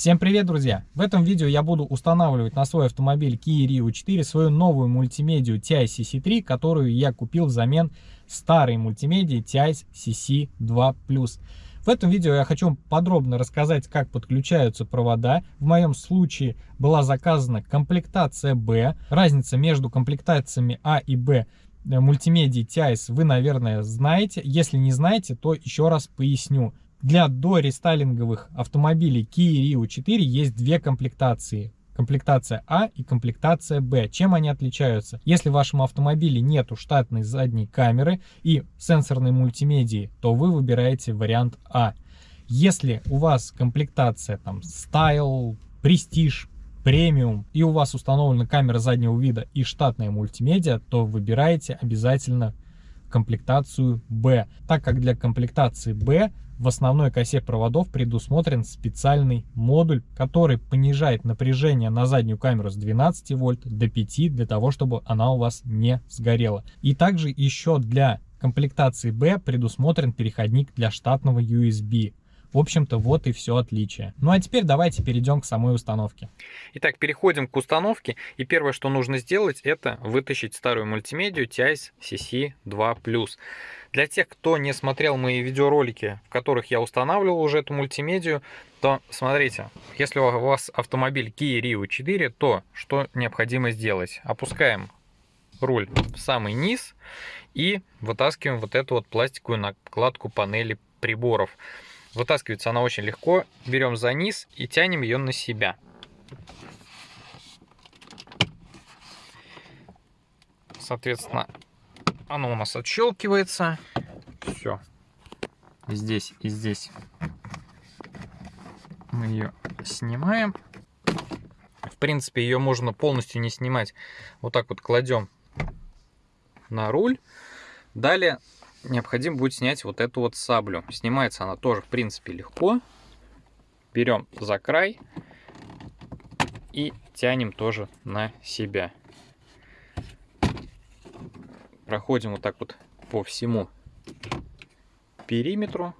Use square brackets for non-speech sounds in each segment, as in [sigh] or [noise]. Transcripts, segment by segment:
Всем привет, друзья! В этом видео я буду устанавливать на свой автомобиль Kia Rio 4 свою новую мультимедию TI CC3, которую я купил взамен старой мультимедии TI CC2+. В этом видео я хочу подробно рассказать, как подключаются провода. В моем случае была заказана комплектация B. Разница между комплектациями А и Б э, мультимедии TIS вы, наверное, знаете. Если не знаете, то еще раз поясню. Для дорестайлинговых автомобилей Kia Rio 4 есть две комплектации. Комплектация А и комплектация Б. Чем они отличаются? Если в вашем автомобиле нету штатной задней камеры и сенсорной мультимедии, то вы выбираете вариант А. Если у вас комплектация там Style, Prestige, премиум и у вас установлена камера заднего вида и штатная мультимедиа, то выбираете обязательно комплектацию B, так как для комплектации B в основной косе проводов предусмотрен специальный модуль, который понижает напряжение на заднюю камеру с 12 вольт до 5 для того, чтобы она у вас не сгорела. И также еще для комплектации B предусмотрен переходник для штатного USB. В общем-то, вот и все отличие. Ну а теперь давайте перейдем к самой установке. Итак, переходим к установке. И первое, что нужно сделать, это вытащить старую мультимедию TIS CC2+. Для тех, кто не смотрел мои видеоролики, в которых я устанавливал уже эту мультимедию, то смотрите, если у вас автомобиль Kia Rio 4, то что необходимо сделать? Опускаем руль в самый низ и вытаскиваем вот эту вот пластиковую накладку панели приборов. Вытаскивается она очень легко. Берем за низ и тянем ее на себя. Соответственно, оно у нас отщелкивается. Все. Здесь и здесь мы ее снимаем. В принципе, ее можно полностью не снимать. Вот так вот кладем на руль. Далее необходимо будет снять вот эту вот саблю. Снимается она тоже, в принципе, легко. Берем за край и тянем тоже на себя. Проходим вот так вот по всему периметру.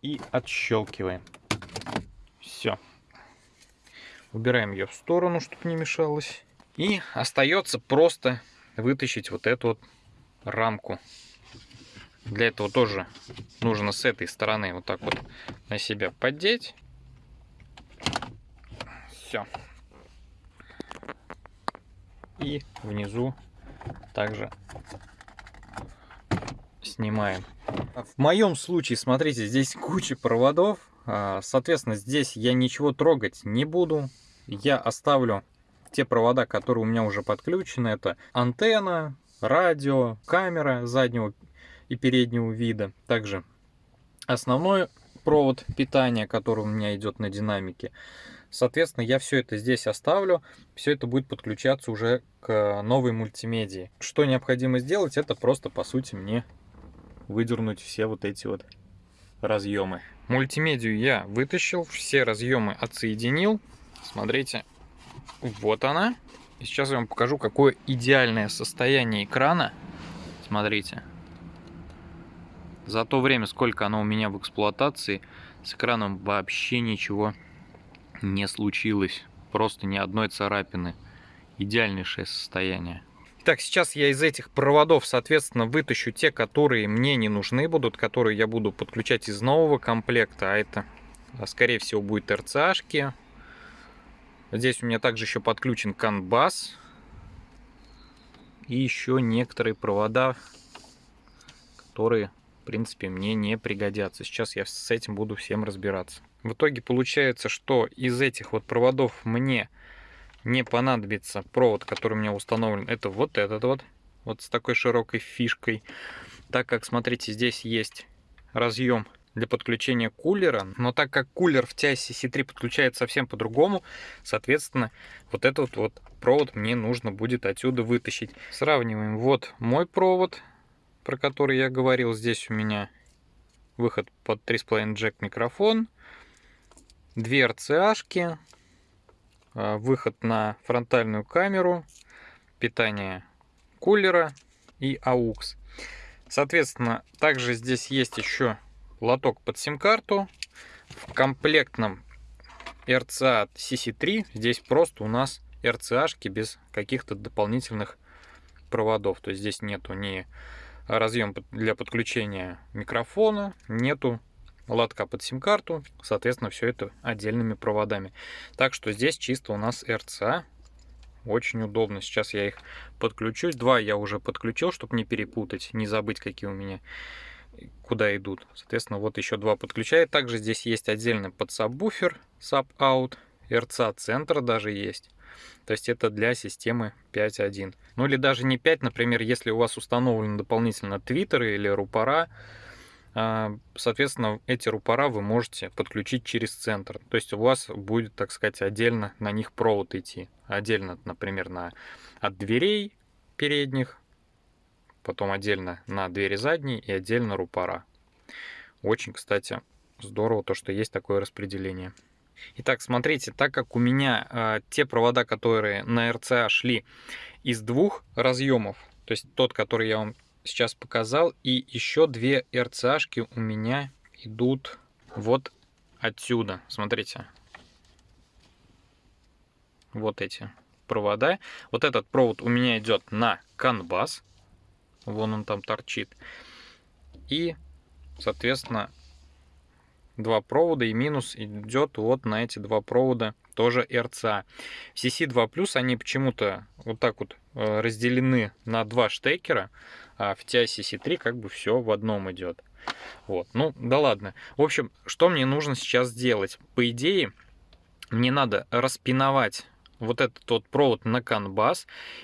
И отщелкиваем. Все. Убираем ее в сторону, чтобы не мешалось. И остается просто вытащить вот эту вот рамку. Для этого тоже нужно с этой стороны вот так вот на себя поддеть. Все. И внизу также снимаем. В моем случае, смотрите, здесь куча проводов. А, соответственно, здесь я ничего трогать не буду. Я оставлю те провода, которые у меня уже подключены, это антенна, радио, камера заднего и переднего вида. Также основной провод питания, который у меня идет на динамике. Соответственно, я все это здесь оставлю. Все это будет подключаться уже к новой мультимедии. Что необходимо сделать, это просто, по сути, мне выдернуть все вот эти вот разъемы. Мультимедию я вытащил, все разъемы отсоединил. Смотрите, вот она. И сейчас я вам покажу, какое идеальное состояние экрана. Смотрите. За то время, сколько оно у меня в эксплуатации, с экраном вообще ничего не случилось. Просто ни одной царапины. Идеальнейшее состояние. Так, сейчас я из этих проводов, соответственно, вытащу те, которые мне не нужны будут, которые я буду подключать из нового комплекта. А это, скорее всего, будет РЦАшки, Здесь у меня также еще подключен CAN И еще некоторые провода, которые, в принципе, мне не пригодятся. Сейчас я с этим буду всем разбираться. В итоге получается, что из этих вот проводов мне не понадобится провод, который у меня установлен. Это вот этот вот, вот с такой широкой фишкой. Так как, смотрите, здесь есть разъем для подключения кулера. Но так как кулер в TIS C3 подключается совсем по-другому, соответственно, вот этот вот провод мне нужно будет отсюда вытащить. Сравниваем. Вот мой провод, про который я говорил. Здесь у меня выход под 3.5 джек микрофон, две RCA-шки, а, выход на фронтальную камеру, питание кулера и AUX. Соответственно, также здесь есть еще лоток под сим-карту. В комплектном RCA CC3 здесь просто у нас RCA-шки без каких-то дополнительных проводов. То есть здесь нету ни разъем для подключения микрофона, нету лотка под сим-карту, соответственно, все это отдельными проводами. Так что здесь чисто у нас RCA, очень удобно. Сейчас я их подключусь. Два я уже подключил, чтобы не перепутать, не забыть, какие у меня куда идут. Соответственно, вот еще два подключаю. Также здесь есть отдельный подсабвуфер, sub-out, RCA центр даже есть. То есть это для системы 5.1. Ну или даже не 5, например, если у вас установлен дополнительно твиттеры или рупора, а, соответственно, эти рупора вы можете подключить через центр. То есть у вас будет, так сказать, отдельно на них провод идти. Отдельно, например, на, от дверей передних, потом отдельно на двери задние и отдельно рупора. Очень, кстати, здорово то, что есть такое распределение. Итак, смотрите, так как у меня э, те провода, которые на RCA шли из двух разъемов, то есть тот, который я вам сейчас показал, и еще две RCA-шки у меня идут вот отсюда. Смотрите. Вот эти провода. Вот этот провод у меня идет на канбас. Вон он там торчит. И, соответственно, два провода и минус идет вот на эти два провода тоже RCA. В CC2+, они почему-то вот так вот э, разделены на два штекера, а в TI CC3 как бы все в одном идет. Вот, ну да ладно. В общем, что мне нужно сейчас сделать? По идее, мне надо распиновать вот этот вот провод на CAN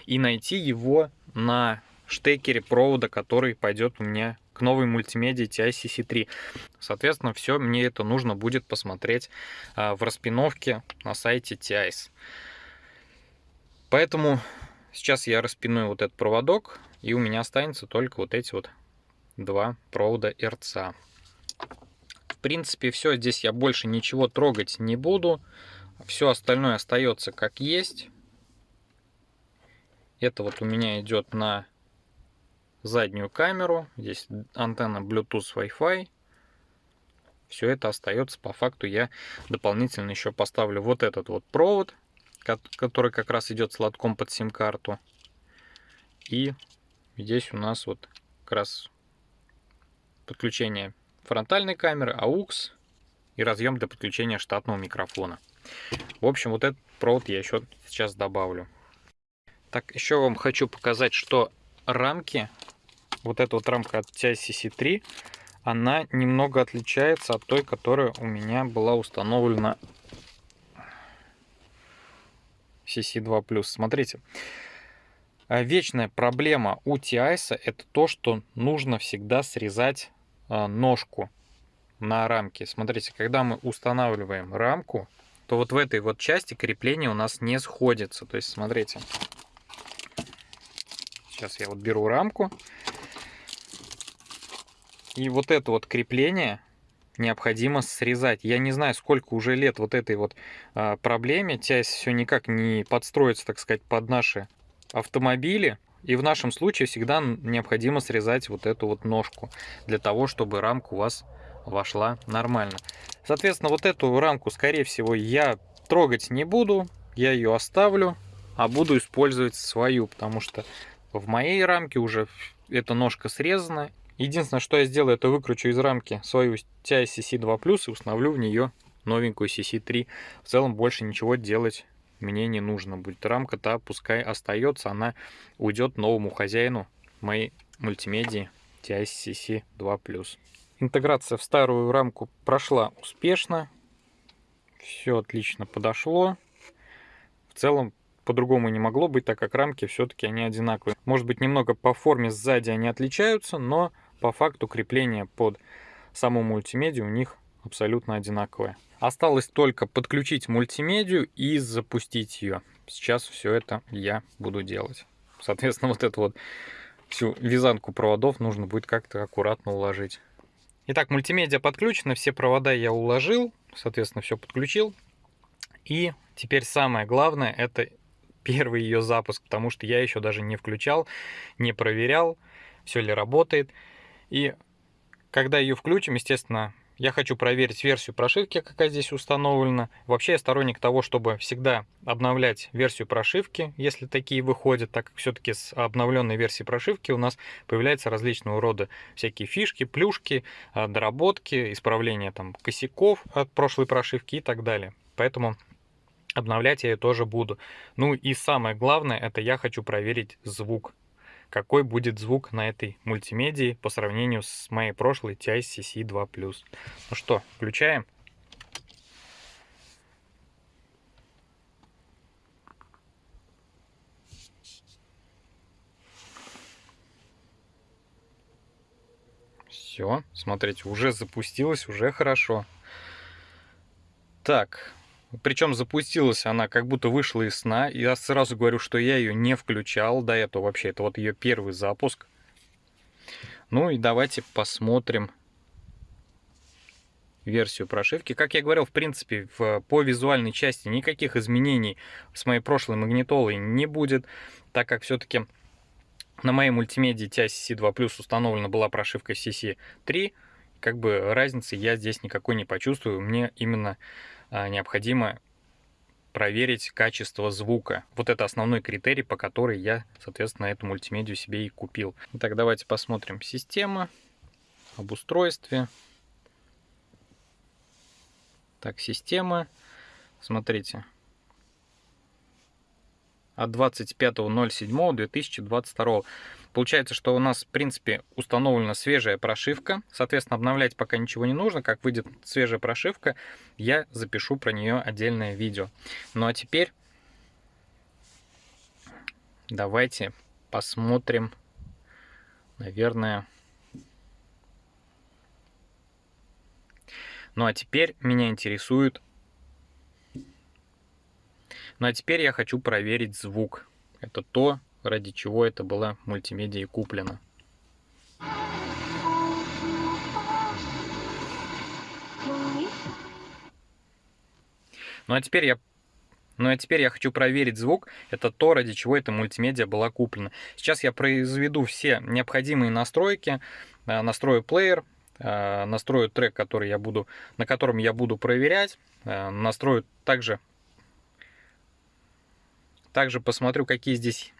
и найти его на штекере провода, который пойдет у меня к новой мультимедиа TI-CC3. Соответственно, все мне это нужно будет посмотреть а, в распиновке на сайте TIS. Поэтому сейчас я распиную вот этот проводок, и у меня останется только вот эти вот два провода RCA. В принципе, все. Здесь я больше ничего трогать не буду. Все остальное остается как есть. Это вот у меня идет на заднюю камеру. Здесь антенна Bluetooth Wi-Fi. Все это остается. По факту я дополнительно еще поставлю вот этот вот провод, который как раз идет с под сим-карту. И здесь у нас вот как раз подключение фронтальной камеры, AUX и разъем для подключения штатного микрофона. В общем, вот этот провод я еще сейчас добавлю. Так, еще вам хочу показать, что рамки вот эта вот рамка от TI-CC3, она немного отличается от той, которая у меня была установлена CC2+. Смотрите, а, вечная проблема у TI это то, что нужно всегда срезать а, ножку на рамке. Смотрите, когда мы устанавливаем рамку, то вот в этой вот части крепление у нас не сходится. То есть, смотрите, сейчас я вот беру рамку, и вот это вот крепление необходимо срезать. Я не знаю, сколько уже лет вот этой вот а, проблеме. Тясь все никак не подстроится, так сказать, под наши автомобили. И в нашем случае всегда необходимо срезать вот эту вот ножку, для того, чтобы рамка у вас вошла нормально. Соответственно, вот эту рамку, скорее всего, я трогать не буду, я ее оставлю, а буду использовать свою, потому что в моей рамке уже эта ножка срезана, Единственное, что я сделаю, это выкручу из рамки свою TI CC2+, и установлю в нее новенькую CC3. В целом больше ничего делать мне не нужно будет. Рамка-то пускай остается, она уйдет новому хозяину моей мультимедии TI CC2+. Интеграция в старую рамку прошла успешно. Все отлично подошло. В целом по-другому не могло быть, так как рамки все-таки они одинаковые. Может быть немного по форме сзади они отличаются, но по факту крепление под саму мультимедию у них абсолютно одинаковое. Осталось только подключить мультимедию и запустить ее. Сейчас все это я буду делать. Соответственно, вот эту вот всю вязанку проводов нужно будет как-то аккуратно уложить. Итак, мультимедиа подключена, все провода я уложил, соответственно, все подключил. И теперь самое главное, это первый ее запуск, потому что я еще даже не включал, не проверял, все ли работает. И когда ее включим, естественно, я хочу проверить версию прошивки, какая здесь установлена. Вообще я сторонник того, чтобы всегда обновлять версию прошивки, если такие выходят, так как все-таки с обновленной версией прошивки у нас появляются различного рода всякие фишки, плюшки, а, доработки, исправления там косяков от прошлой прошивки и так далее. Поэтому обновлять я ее тоже буду. Ну и самое главное, это я хочу проверить звук какой будет звук на этой мультимедии по сравнению с моей прошлой TI CC2+. Ну что, включаем. Все, смотрите, уже запустилось, уже хорошо. Так, причем запустилась она, как будто вышла из сна. Я сразу говорю, что я ее не включал до этого вообще. Это вот ее первый запуск. Ну и давайте посмотрим версию прошивки. Как я говорил, в принципе, в, по визуальной части никаких изменений с моей прошлой магнитолой не будет, так как все-таки на моей мультимедии TI CC2 Plus установлена была прошивка CC3. Как бы разницы я здесь никакой не почувствую. Мне именно необходимо проверить качество звука. Вот это основной критерий, по который я, соответственно, эту мультимедию себе и купил. Итак, давайте посмотрим система, об устройстве. Так, система. Смотрите, от 25.07.2022. Получается, что у нас, в принципе, установлена свежая прошивка. Соответственно, обновлять пока ничего не нужно. Как выйдет свежая прошивка, я запишу про нее отдельное видео. Ну а теперь давайте посмотрим, наверное... Ну а теперь меня интересует ну а теперь я хочу проверить звук. Это то, ради чего это была мультимедиа куплена. Ну а теперь я ну а теперь я хочу проверить звук. Это то, ради чего эта мультимедиа была куплена. Сейчас я произведу все необходимые настройки. Э, настрою плеер, э, настрою трек, который я буду, на котором я буду проверять. Э, настрою также также посмотрю, какие здесь...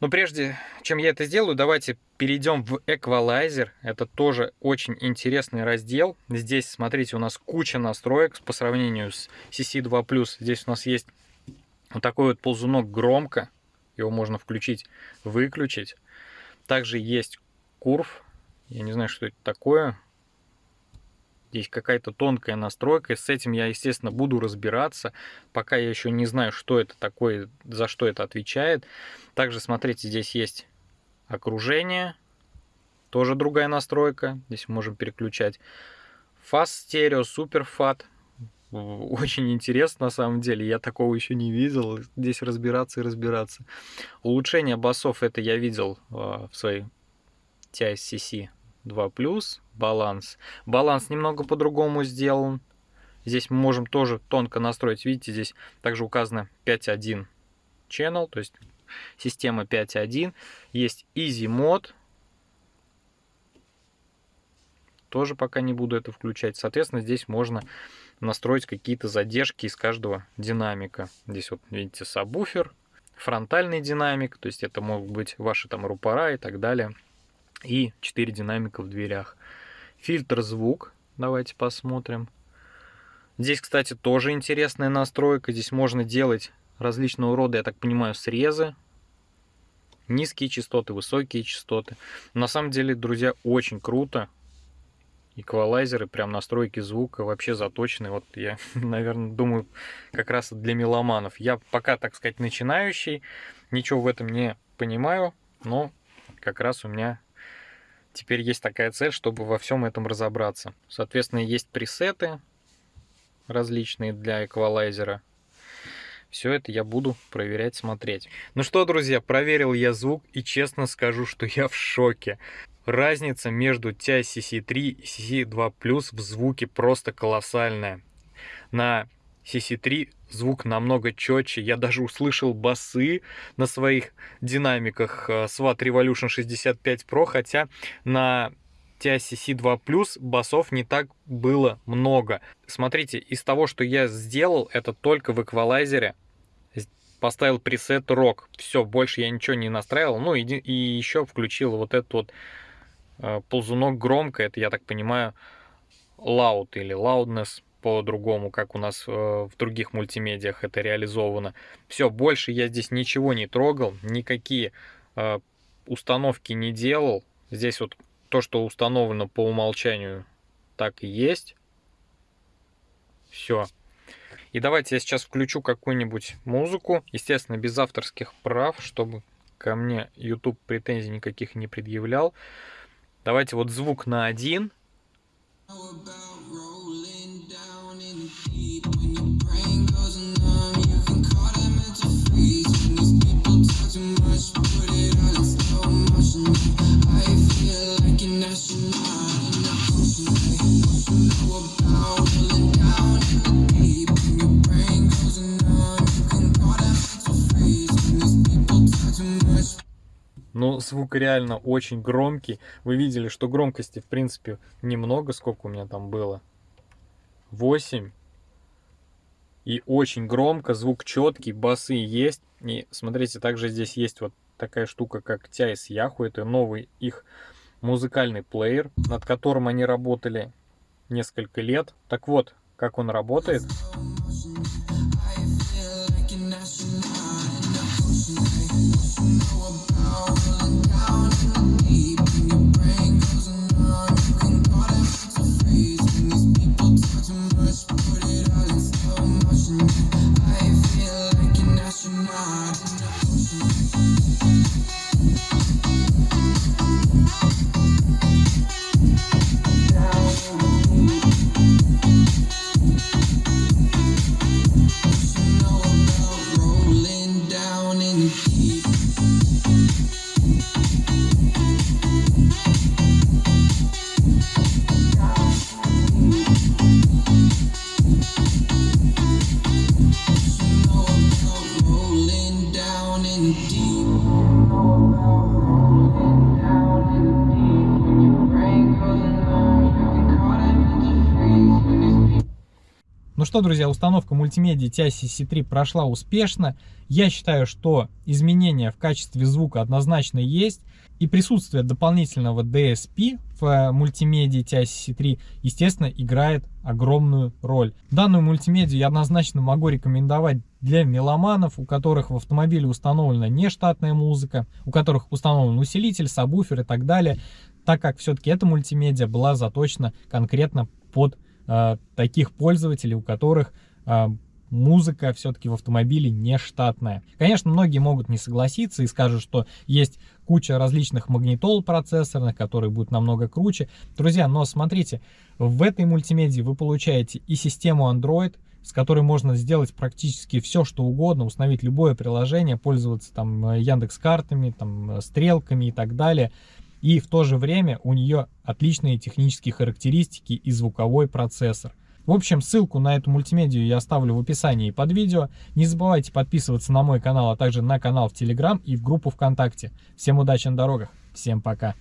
Но прежде чем я это сделаю, давайте перейдем в эквалайзер. Это тоже очень интересный раздел. Здесь, смотрите, у нас куча настроек по сравнению с CC2+. Здесь у нас есть вот такой вот ползунок громко. Его можно включить, выключить. Также есть курв. Я не знаю, что это такое. Здесь какая-то тонкая настройка. С этим я, естественно, буду разбираться. Пока я еще не знаю, что это такое, за что это отвечает. Также, смотрите, здесь есть окружение. Тоже другая настройка. Здесь можем переключать. Fast стерео, Super Fat. Очень интересно на самом деле. Я такого еще не видел. Здесь разбираться и разбираться. Улучшение басов это я видел а, в своей TISCC 2 плюс, баланс. Баланс немного по-другому сделан. Здесь мы можем тоже тонко настроить. Видите, здесь также указано 5.1 channel, то есть система 5.1. Есть Easy Mode. Тоже пока не буду это включать. Соответственно, здесь можно настроить какие-то задержки из каждого динамика. Здесь вот видите сабвуфер, фронтальный динамик, то есть это могут быть ваши там рупора и так далее и 4 динамика в дверях. Фильтр звук, давайте посмотрим. Здесь, кстати, тоже интересная настройка. Здесь можно делать различного рода, я так понимаю, срезы. Низкие частоты, высокие частоты. На самом деле, друзья, очень круто. Эквалайзеры, прям настройки звука вообще заточены. Вот я, [laughs] наверное, думаю, как раз для меломанов. Я пока, так сказать, начинающий. Ничего в этом не понимаю. Но как раз у меня Теперь есть такая цель, чтобы во всем этом разобраться. Соответственно, есть пресеты различные для эквалайзера. Все это я буду проверять, смотреть. Ну что, друзья, проверил я звук и честно скажу, что я в шоке. Разница между TI CC3 и CC2 Plus в звуке просто колоссальная. На CC3 звук намного четче. Я даже услышал басы на своих динамиках SWAT Revolution 65 Pro, хотя на TICC 2 Plus басов не так было много. Смотрите, из того, что я сделал, это только в эквалайзере. Поставил пресет рок. Все, больше я ничего не настраивал. Ну и, и еще включил вот этот вот э, ползунок громко. Это, я так понимаю, loud или loudness по-другому, как у нас э, в других мультимедиах это реализовано. Все, больше я здесь ничего не трогал, никакие э, установки не делал. Здесь вот то, что установлено по умолчанию, так и есть. Все. И давайте я сейчас включу какую-нибудь музыку, естественно, без авторских прав, чтобы ко мне YouTube претензий никаких не предъявлял. Давайте вот звук на один. Реально очень громкий. Вы видели, что громкости, в принципе, немного. Сколько у меня там было? 8. И очень громко, звук четкий, басы есть. И смотрите, также здесь есть вот такая штука, как TIS Yahoo. Это новый их музыкальный плеер, над которым они работали несколько лет. Так вот, как он работает. Ну что, друзья, установка мультимедиа TICC 3 прошла успешно. Я считаю, что изменения в качестве звука однозначно есть. И присутствие дополнительного DSP в э, мультимедиа TICC 3, естественно, играет огромную роль. Данную мультимедиа я однозначно могу рекомендовать для меломанов, у которых в автомобиле установлена нештатная музыка, у которых установлен усилитель, сабвуфер и так далее, так как все-таки эта мультимедиа была заточена конкретно под таких пользователей, у которых э, музыка все-таки в автомобиле не штатная. Конечно, многие могут не согласиться и скажут, что есть куча различных магнитол процессорных, которые будут намного круче. Друзья, но смотрите, в этой мультимедии вы получаете и систему Android, с которой можно сделать практически все, что угодно, установить любое приложение, пользоваться там э, Яндекс картами, там стрелками и так далее и в то же время у нее отличные технические характеристики и звуковой процессор. В общем, ссылку на эту мультимедию я оставлю в описании под видео. Не забывайте подписываться на мой канал, а также на канал в Телеграм и в группу ВКонтакте. Всем удачи на дорогах, всем пока!